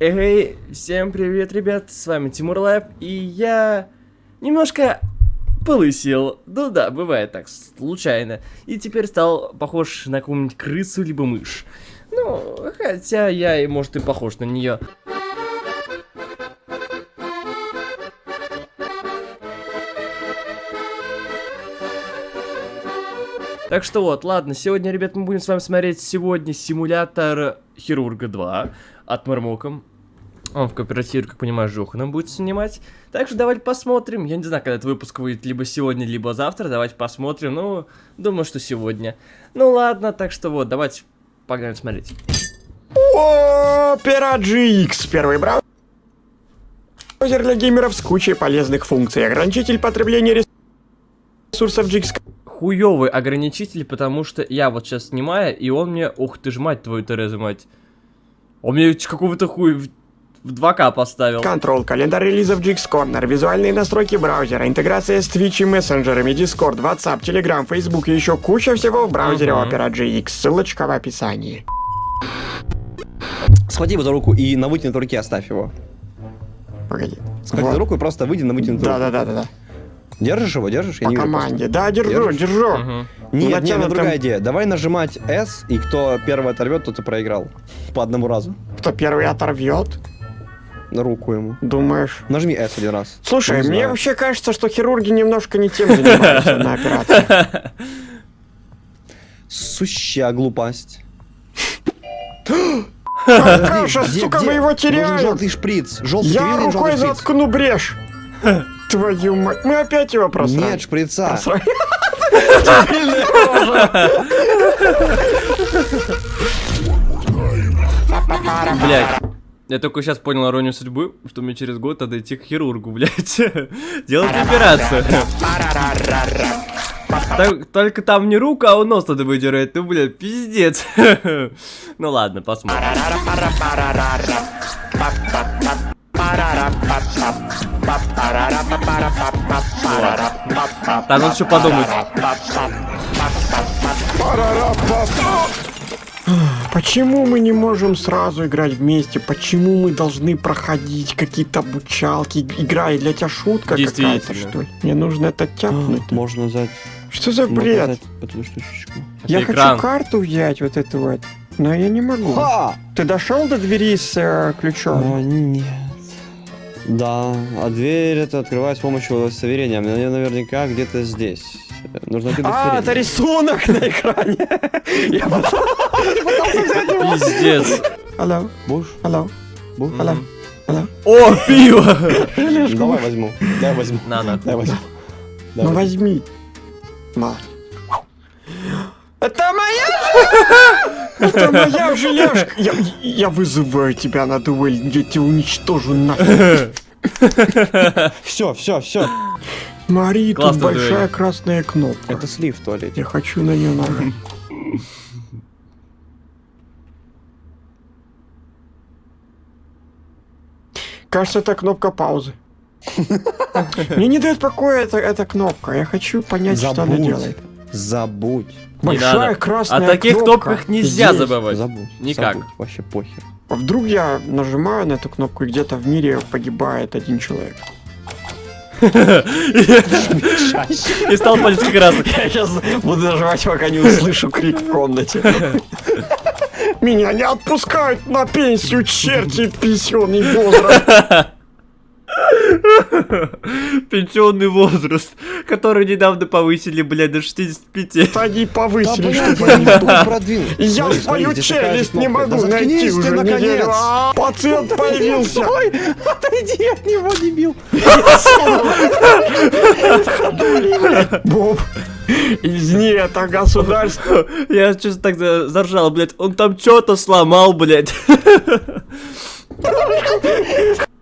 Эй, всем привет, ребят, с вами Тимур Лайв, и я немножко полысел. Ну да, бывает так, случайно. И теперь стал похож на какую-нибудь крысу либо мышь. Ну, хотя я, и может, и похож на нее. Так что вот, ладно, сегодня, ребят, мы будем с вами смотреть сегодня симулятор Хирурга 2 от Мармоком. Он в кооперативе, как понимаю, Жоханом будет снимать. Так что давайте посмотрим. Я не знаю, когда этот выпуск выйдет, либо сегодня, либо завтра. Давайте посмотрим. Ну, думаю, что сегодня. Ну ладно, так что вот, давайте погнали смотреть. Opera GX. Первый браузер для геймеров с кучей полезных функций. Ограничитель потребления ресурсов GX. Хуёвый ограничитель, потому что я вот сейчас снимаю, и он мне... Ух ты ж, мать твою, Тереза, мать. Он мне какого-то хуй в, в 2К поставил. Контрол, календарь релизов GX Corner, визуальные настройки браузера, интеграция с Twitch и мессенджерами, Discord, WhatsApp, Telegram, Facebook и еще куча всего в браузере Мгм. Opera GX. Ссылочка в описании. Схвати его за руку и на вытянутой руке оставь его. Погоди. Схвати Вот. за руку и просто выйди на вытянутую руку. Да-да-да-да. Держишь его, держишь? Я По вижу команде. Да, держу, Держишь? держу. Просто. Нет, нет, Натянутым- другая идея. Давай нажимать S, и кто первый оторвет, тот и проиграл. По одному разу. Кто первый оторвет, руку ему. думаешь? Нажми S один раз. Слушай, не мне вообще кажется, что хирурги немножко не тем занимаются на операции. Сущая глупость. Каша, сука, мы его теряем. желтый шприц. Желтый, Я рукой заткну брешь. Твою мать. Мы опять его просрали. Нет шприца. Блять. Я только сейчас понял иронию судьбы, что мне через год надо идти к хирургу, блять. Делать операцию. Так- только там не руку, а нос надо выдирать. Ну, блядь, пиздец. Ну ладно, посмотрим. Так, надо еще подумать. Почему мы не можем сразу играть вместе? Почему мы должны проходить какие-то обучалки? Игра и для тебя шутка какая-то, что ли? Мне нужно это тяпнуть. Можно взять, Что за бред? эту штучечку. Я Это экран. хочу карту взять, вот эту вот. Но я не могу. Ха! Ты дошел до двери с э, ключом? А, нет. Да, а дверь это открывать с помощью удостоверения. Мне наверняка где-то здесь. Нужно найти А, это рисунок на экране. Я потом- Пиздец. Алло, Будешь? алло, Будешь? алло, алло. О, пиво! Давай возьму. Дай возьму. На, на. Дай возьму. Ну возьми. На. Это моя! Это моя желешка! Я, я вызываю тебя на дуэль, я тебя уничтожу нахер. Все, все, все. Мари, тут большая дуэль. красная кнопка. Это слив в туалете. Я хочу на нее нажать. Кажется, это кнопка паузы. Мне не дает покоя эта, эта кнопка. Я хочу понять, что она Забудь. делает. Забудь. Большая надо. красная О таких кнопка кнопках нельзя здесь. забывать. Забудь. Никак. Забудь. Вообще похер. А Вдруг я нажимаю на эту кнопку, и где-то в мире погибает один человек. И стал палец красный. Я сейчас буду нажимать, пока не услышу крик в комнате. Меня не отпускают на пенсию, черти, пенсионный возраст. Пенсионный возраст, который недавно повысили, блядь, до 65. Они повысили, блядь, чтобы я они не сдохли. буду продвинуть. И Я свою челюсть не могу Да найти уже наконец. неделю. А, Пациент появился. Отойди от него, дебил. Боб, извини, это государство. Я честно так за- заржал, блядь. Он там что-то сломал, блядь.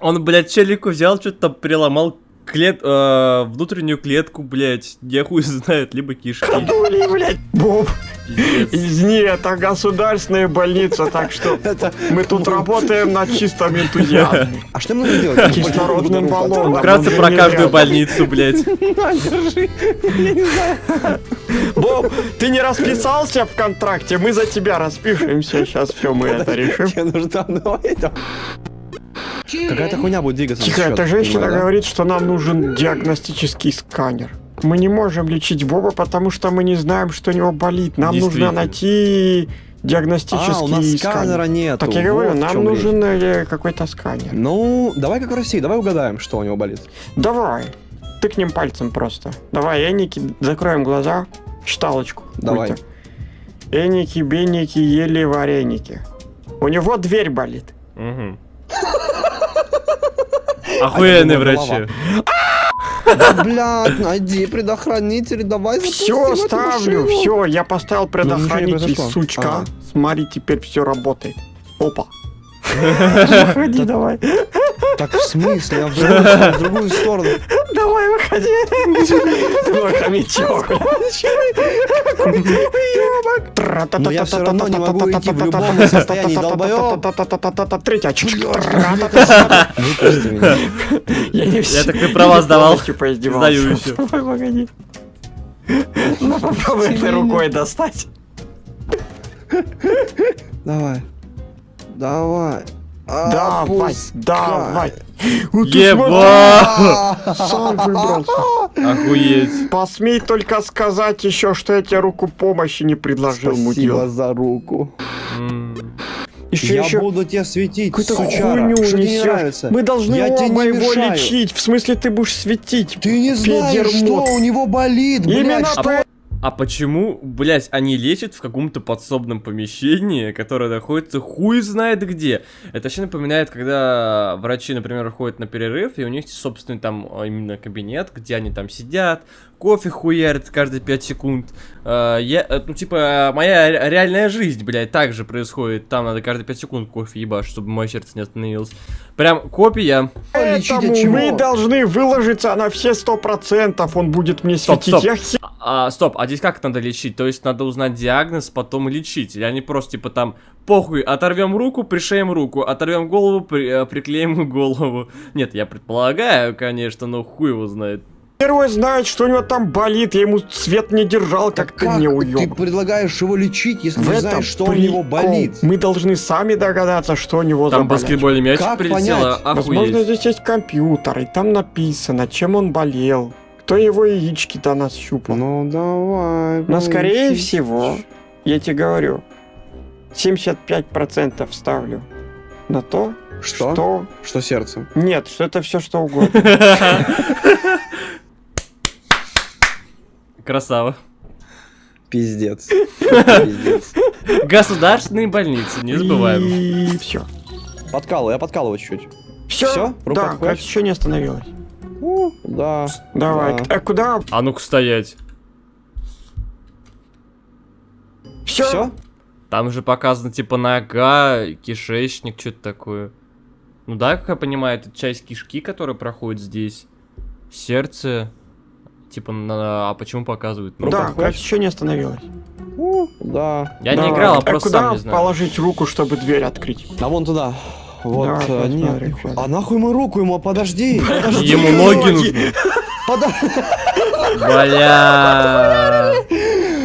Он, блядь, челику взял, что-то там переломал клет, э, внутреннюю клетку, блядь. Я хуй знает, либо кишки. Ходули, блядь. Боб. Извини, это государственная больница, так что мы тут работаем на чистом энтузиазме. А что мне нужно делать? Кислородным баллоном. Вкратце про каждую больницу, блядь. Боб, ты не расписался в контракте, мы за тебя распишемся. Сейчас все мы это решим. Тебе нужно там. Какая-то хуйня будет двигаться. Тихо, эта женщина понимаю, да? говорит, что нам нужен диагностический сканер. Мы не можем лечить Боба, потому что мы не знаем, что у него болит. Нам нужно найти диагностический А, у нас сканера сканер. нету. Так я говорю, вот нам нужен э, какой-то сканер. Ну, давай как в России, давай угадаем, что у него болит. Давай, тыкнем пальцем просто. Давай, Эники, закроем глаза, считалочку. Давай. Эники, беники, ели вареники. У него дверь болит. Мгм. Охуенные А, врачи. Да, блядь, найди предохранитель, давай Все, ставлю, все, я поставил Ну, предохранитель, сучка. Смотри, теперь все работает. Опа. Выходи, давай. Так в смысле? Я в другую сторону. Давай, выходи. Твой хомячок. Но я всё равно не могу идти в любом состоянии, долбоёб. Третья. Выпусти меня. Я не Я так ты права сдавал. Сдаю еще. Давай, погоди. Ну, попробуй этой рукой достать. Давай. Давай. Давай, давай. Ты Еба! смотри, Сам выбрался. Охуеть. Посмей только сказать еще, что я тебе руку помощи не предложил, Спасибо мудила. за руку. Еще, я еще буду тебе светить, какую-то хуйню Что тебе не нравится? Мы должны Я тебе оба не его мешаю. лечить. В смысле, ты будешь светить. Ты не знаешь, Педермот. что у него болит, блядь. Именно что- по- А почему, блять, они лечат в каком-то подсобном помещении, которое находится хуй знает где? Это вообще напоминает, когда врачи, например, ходят на перерыв, и у них собственный там а, именно кабинет, где они там сидят, кофе хуярят каждые 5 секунд. А, я, э, ну, типа, моя ре- реальная жизнь, блядь, так же происходит. Там надо каждые 5 секунд кофе ебашить, чтобы мое сердце не остановилось. Прям копия. Поэтому мы должны выложиться на все сто процентов. Он будет мне Стоп, светить. стоп. Я хе- А, стоп, а здесь как надо лечить? То есть надо узнать диагноз, потом лечить. Или они просто типа там, похуй, оторвем руку, пришеем руку, оторвем голову, при- э, приклеим голову. Нет, я предполагаю, конечно, но хуй его знает. Герой знает, что у него там болит. Я ему свет не держал, как ты Как не ты уеб. предлагаешь его лечить, если В не знаешь, что у него прикол. болит? Мы должны сами догадаться, что у него Там за болячка. баскетбольный мячик Как прилетел, понять? а- Возможно, здесь есть компьютер, и там написано, чем он болел. Кто его яички до нас щупал. Ну давай. Но скорее поищи. всего, я тебе говорю, 75% ставлю на то, Что? что... Что сердце? Нет, что это все что угодно. Красава. Пиздец. Пиздец. Государственные больницы, не забываем. И все. Подкалывай, я подкалываю чуть-чуть. Все? Рука Да, как еще не остановилась. У, Да. Давай. Да. А куда? А ну-ка стоять. Все? Все? Там же показано типа нога, кишечник, что-то такое. Ну да, как я понимаю, это часть кишки, которая проходит здесь. Сердце. Типа, на... а почему показывают? Ну, да, как еще не остановилась. Да. Я не Давай. играл, а а просто куда сам не знаю. положить руку, чтобы дверь открыть? А вон туда. Вот, Да, посмотрим, нет. что А нахуй мы руку ему, подожди. подожди. Ему ноги нужны. Бля.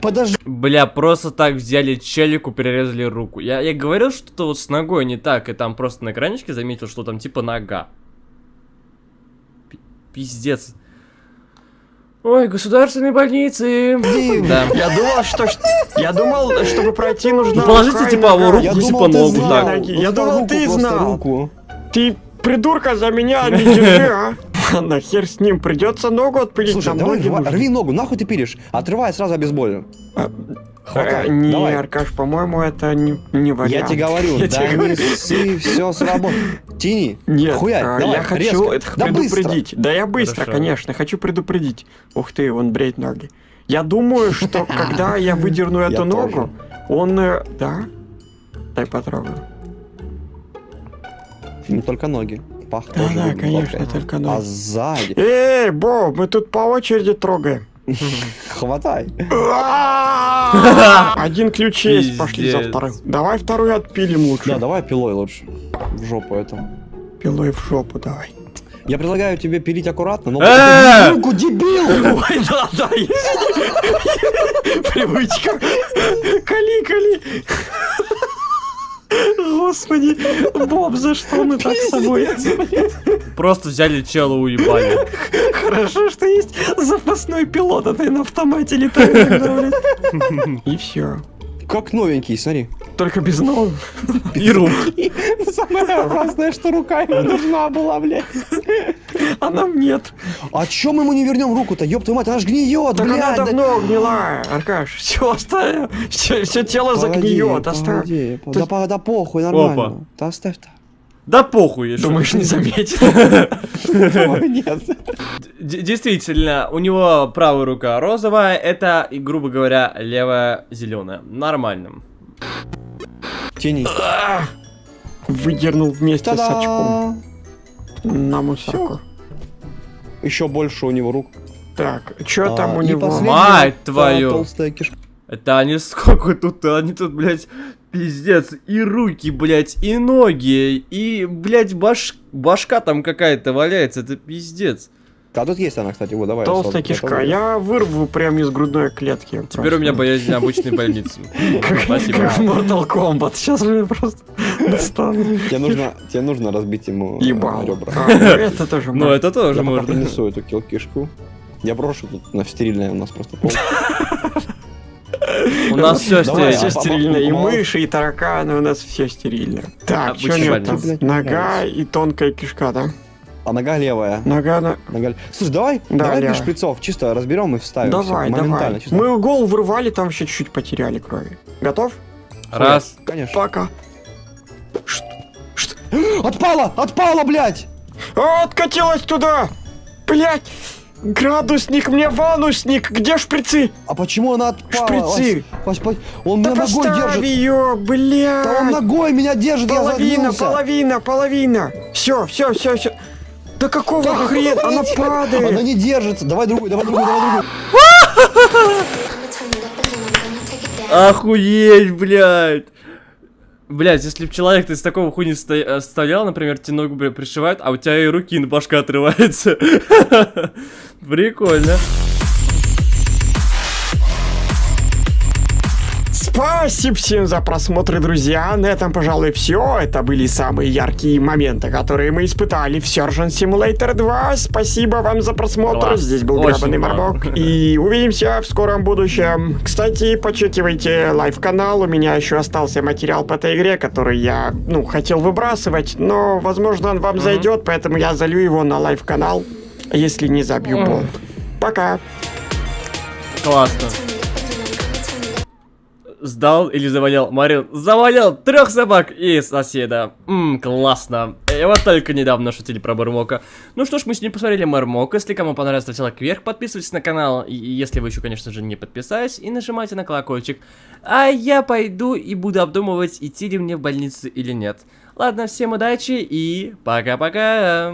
Подожди. Бля, просто так взяли челику, перерезали руку. Я, я говорил, что-то вот с ногой не так, и там просто на экранчике заметил, что там типа нога. Пи- Пиздец. Ой, государственные больницы. Да. Я думал, что... Я думал, чтобы пройти нужно... Ну, положите, типа, его руку типа, ногу, Я думал, ты знал. руку. Ты придурка за меня не держи, а? Ладно, хер с ним, придется ногу отпилить, Слушай, давай рви ногу, нахуй ты пилишь? Отрывай сразу обезболю. А, Хватай, Не, давай. Аркаш, по-моему, это не, не Я вариант. тебе говорю, Я да тебе говорю. не ссы, все сработает. Тяни. Нет, Хуярь, а, давай, я хочу резко. это Да предупредить. Да я быстро, Хорошо. конечно, хочу предупредить. Ух ты, он бреет ноги. Я думаю, что когда я выдерну Я эту тоже. ногу, он... э, Да? Дай потрогаю. Не только ноги. Пах Да, тоже да, конечно, только. А ноги. сзади. Эй, Боб, мы тут по очереди трогаем. Хватай. Один ключ есть, пошли за вторым. Давай вторую отпилим лучше. Да, давай пилой лучше. В жопу это. Пилой в жопу давай. Я предлагаю тебе пилить аккуратно, но... Э! Руку, дебил! Ой, да, да, Привычка. Кали, кали. Господи, Боб, за что мы так с тобой? Просто взяли чела уебали. Хорошо, что есть запасной пилот, а ты на автомате летаешь. И все. Как новенький, смотри. Только без ног. И рук. Самое опасное, что рука ему нужна была, блядь. А нам нет. А чем ему не вернем руку-то? Ёб твою мать, она ж гниет, Так она давно гнила, Аркаш. Все оставь. Все, тело загниет, оставь. Да, по- да похуй, нормально. Да оставь-то. Да похуй. я Думаешь, не заметит? Нет. Действительно, у него правая рука розовая, это, и, грубо говоря, левая зеленая. Нормально. Тени. Выдернул вместе с очком на мусорку. Еще больше у него рук. Так, что там А, у и него? Мать твою. Это они сколько тут, они тут, блядь, пиздец, и руки, блядь, и ноги, и, блядь, баш... башка там какая-то валяется, это пиздец. А тут есть она, кстати, вот давай. Толстая сразу кишка. попробуй. Я вырву прямо из грудной клетки. Теперь у меня боязнь обычной больницы. Спасибо. Как в Mortal Kombat. Сейчас же просто достану. Тебе нужно, тебе нужно разбить ему э, Ебал. ребра. Это тоже Ну, можно. это тоже Я пока можно. принесу эту кил кишку. Я брошу тут на стерильное у нас просто пол. У нас все Все стерильно. стерильно. И мыши, и тараканы, у нас все стерильно. Так, что больница. там? Блядь, Нога и тонкая кишка, да? А нога левая. Нога на... Нога... Слушай, давай, Да, давай без шприцов, чисто разберем и вставим. Давай, моментально, давай. чисто. Мы голову вырвали, там еще чуть-чуть потеряли крови. Готов? Раз. Конечно. Пока. Отпала! Отпала, блядь! А, откатилась туда! Блять! Градусник, мне ванусник! Где шприцы? А почему она отпала? Шприцы! Вась, Вась, он Да меня ногой держит. ее, блядь! Да он ногой меня держит, я Половина, половина, половина! Все, все, все, все. Да какого хрена? Она Она падает! не держится. Давай другую, давай другую, давай другую. Охуеть, блядь. Блядь, если бы человек из такого хуйни сто- стоял, например, тебе ногу пришивают, а у тебя и руки на башка отрывается. Прикольно. Спасибо всем за просмотр, друзья. На этом, пожалуй, все. Это были самые яркие моменты, которые мы испытали в Surgeon Simulator 2. Спасибо вам за просмотр. Класс. Здесь был класс. Мармок. И увидимся в скором будущем. Кстати, почекивайте live-канал. У меня еще остался материал по этой игре, который я, ну, хотел выбрасывать, но, возможно, он вам зайдет, поэтому я залью его на live-канал, если не забью Мгм. бомб. Пока. Классно. Сдал или завалял? Марин завалял трех собак и соседа. Ммм, классно. И вот только недавно шутили про Мармока. Ну что ж, мы сегодня посмотрели Мармока. Если кому понравилось, ставьте лайк вверх, подписывайтесь на канал. Если вы еще, конечно же, не подписались, и нажимайте на колокольчик. А я пойду и буду обдумывать, идти ли мне в больницу или нет. Ладно, всем удачи и пока-пока.